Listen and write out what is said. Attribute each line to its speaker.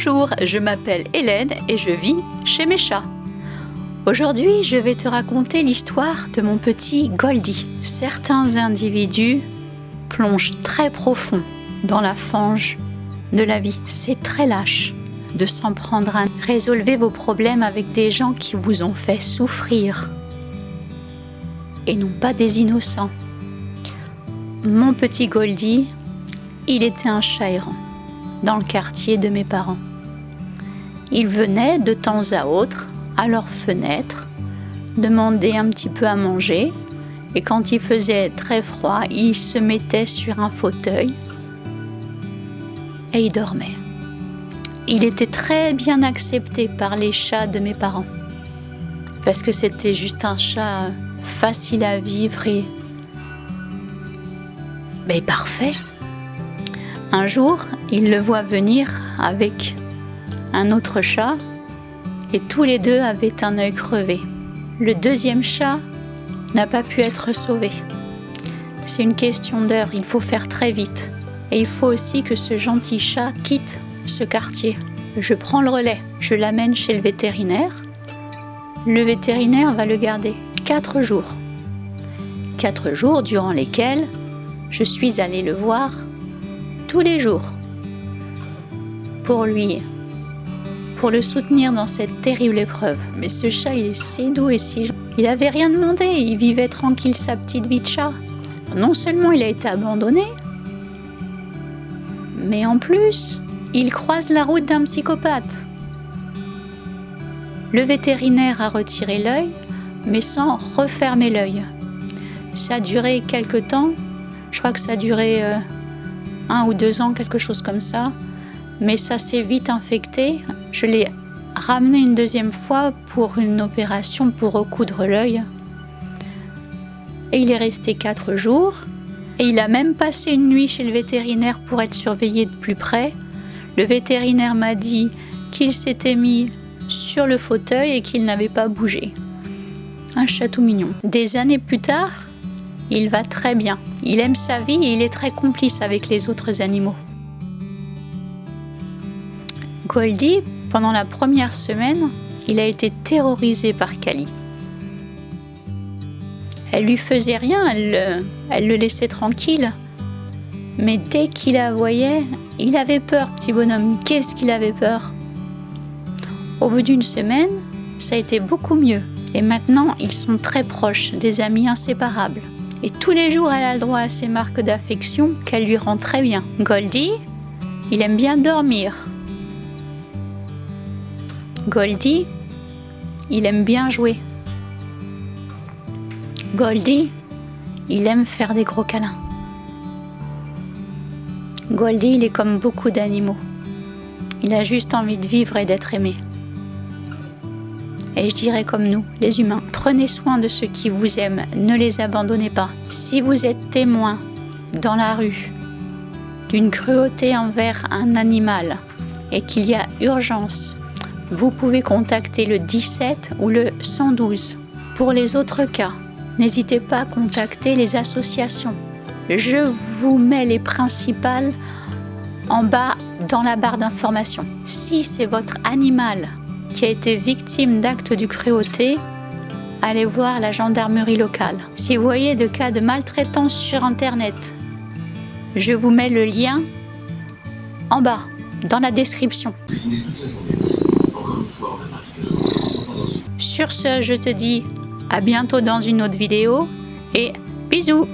Speaker 1: Bonjour, je m'appelle Hélène et je vis chez mes chats. Aujourd'hui, je vais te raconter l'histoire de mon petit Goldie. Certains individus plongent très profond dans la fange de la vie. C'est très lâche de s'en prendre à résolvez vos problèmes avec des gens qui vous ont fait souffrir et non pas des innocents. Mon petit Goldie, il était un chat errant dans le quartier de mes parents. Ils venaient de temps à autre à leur fenêtre demander un petit peu à manger et quand il faisait très froid, ils se mettaient sur un fauteuil et ils dormaient. Il était très bien accepté par les chats de mes parents parce que c'était juste un chat facile à vivre et mais parfait. Un jour, il le voit venir avec un autre chat et tous les deux avaient un œil crevé. Le deuxième chat n'a pas pu être sauvé. C'est une question d'heure, il faut faire très vite. Et il faut aussi que ce gentil chat quitte ce quartier. Je prends le relais, je l'amène chez le vétérinaire. Le vétérinaire va le garder quatre jours. Quatre jours durant lesquels je suis allée le voir tous les jours pour lui, pour le soutenir dans cette terrible épreuve. Mais ce chat, il est si doux et si gentil. Il avait rien demandé, il vivait tranquille sa petite vie de chat. Non seulement il a été abandonné, mais en plus, il croise la route d'un psychopathe. Le vétérinaire a retiré l'œil, mais sans refermer l'œil. Ça a duré quelque temps, je crois que ça a duré euh, un ou deux ans, quelque chose comme ça. Mais ça s'est vite infecté. Je l'ai ramené une deuxième fois pour une opération pour recoudre l'œil. Et il est resté quatre jours. Et il a même passé une nuit chez le vétérinaire pour être surveillé de plus près. Le vétérinaire m'a dit qu'il s'était mis sur le fauteuil et qu'il n'avait pas bougé. Un château mignon. Des années plus tard, il va très bien. Il aime sa vie et il est très complice avec les autres animaux. Goldie, pendant la première semaine, il a été terrorisé par Kali. Elle lui faisait rien, elle, elle le laissait tranquille. Mais dès qu'il la voyait, il avait peur, petit bonhomme. Qu'est-ce qu'il avait peur? Au bout d'une semaine, ça a été beaucoup mieux. Et maintenant, ils sont très proches, des amis inséparables. Et tous les jours, elle a le droit à ces marques d'affection qu'elle lui rend très bien. Goldie, il aime bien dormir. Goldie, il aime bien jouer. Goldie, il aime faire des gros câlins. Goldie, il est comme beaucoup d'animaux. Il a juste envie de vivre et d'être aimé. Et je dirais comme nous, les humains, prenez soin de ceux qui vous aiment, ne les abandonnez pas. Si vous êtes témoin dans la rue d'une cruauté envers un animal et qu'il y a urgence, vous pouvez contacter le 17 ou le 112. Pour les autres cas, n'hésitez pas à contacter les associations. Je vous mets les principales en bas dans la barre d'information. Si c'est votre animal qui a été victime d'actes de cruauté, allez voir la gendarmerie locale. Si vous voyez de cas de maltraitance sur Internet, je vous mets le lien en bas, dans la description. Sur ce, je te dis à bientôt dans une autre vidéo et bisous